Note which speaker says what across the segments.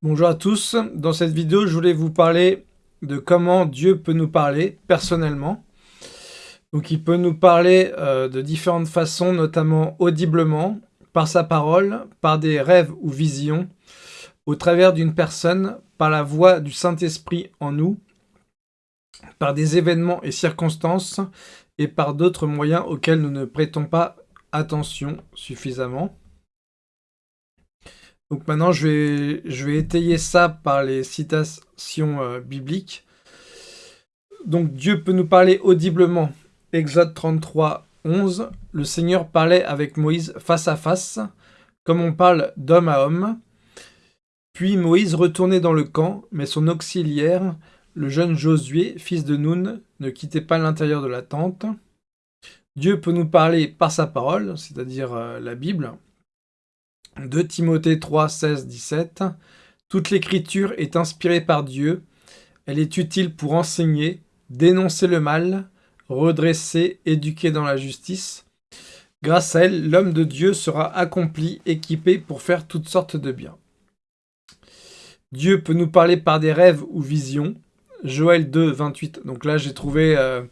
Speaker 1: Bonjour à tous, dans cette vidéo je voulais vous parler de comment Dieu peut nous parler personnellement. Donc il peut nous parler euh, de différentes façons, notamment audiblement, par sa parole, par des rêves ou visions, au travers d'une personne, par la voix du Saint-Esprit en nous, par des événements et circonstances, et par d'autres moyens auxquels nous ne prêtons pas attention suffisamment. Donc maintenant, je vais, étayer ça par les citations euh, bibliques. Donc Dieu peut nous parler audiblement. Exode 33, 11. Le Seigneur parlait avec Moïse face à face, comme on parle d'homme à homme. Puis Moïse retournait dans le camp, mais son auxiliaire, le jeune Josué, fils de Nun, ne quittait pas l'intérieur de la tente. Dieu peut nous parler par sa parole, c'est-à-dire euh, la Bible. 2 Timothée 3, 16, 17. Toute l'écriture est inspirée par Dieu. Elle est utile pour enseigner, dénoncer le mal, redresser, éduquer dans la justice. Grâce à elle, l'homme de Dieu sera accompli, équipé pour faire toutes sortes de biens. Dieu peut nous parler par des rêves ou visions. Joël 2, 28. Donc là, j'ai trouvé euh,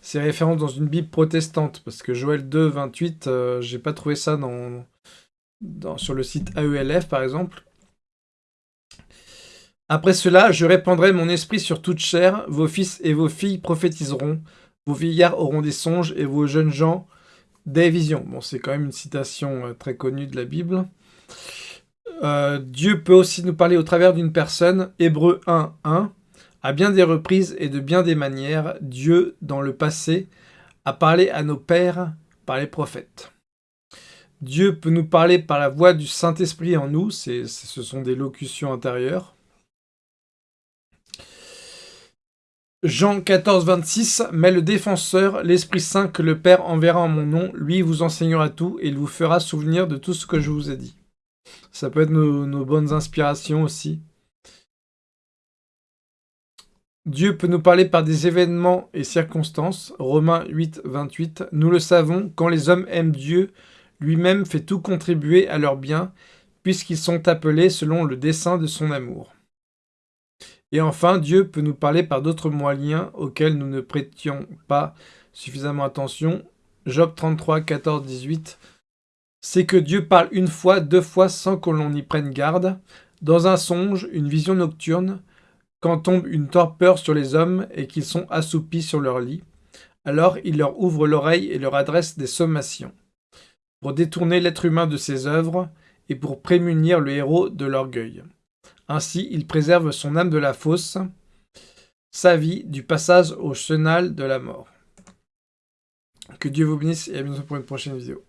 Speaker 1: ces références dans une Bible protestante, parce que Joël 2, 28, euh, j'ai pas trouvé ça dans, sur le site AELF par exemple. Après cela, je répandrai mon esprit sur toute chair, vos fils et vos filles prophétiseront, vos vieillards auront des songes et vos jeunes gens des visions. Bon, c'est quand même une citation euh, très connue de la Bible. Euh, Dieu peut aussi nous parler au travers d'une personne, Hébreu 1, 1. À bien des reprises et de bien des manières, Dieu, dans le passé, a parlé à nos pères par les prophètes. Dieu peut nous parler par la voix du Saint-Esprit en nous, ce sont des locutions intérieures. Jean 14, 26, « Mais le défenseur, l'Esprit Saint que le Père enverra en mon nom, lui vous enseignera tout et il vous fera souvenir de tout ce que je vous ai dit. » Ça peut être nos, nos bonnes inspirations aussi. Dieu peut nous parler par des événements et circonstances. Romains 8, 28. Nous le savons, quand les hommes aiment Dieu, lui-même fait tout contribuer à leur bien, puisqu'ils sont appelés selon le dessein de son amour. Et enfin, Dieu peut nous parler par d'autres moyens auxquels nous ne prêtions pas suffisamment attention. Job 33, 14, 18. C'est que Dieu parle une fois, deux fois sans que l'on y prenne garde, dans un songe, une vision nocturne, quand tombe une torpeur sur les hommes et qu'ils sont assoupis sur leur lit. Alors il leur ouvre l'oreille et leur adresse des sommations pour détourner l'être humain de ses œuvres et pour prémunir le héros de l'orgueil. Ainsi, il préserve son âme de la fosse, sa vie du passage au chenal de la mort. Que Dieu vous bénisse et à bientôt pour une prochaine vidéo.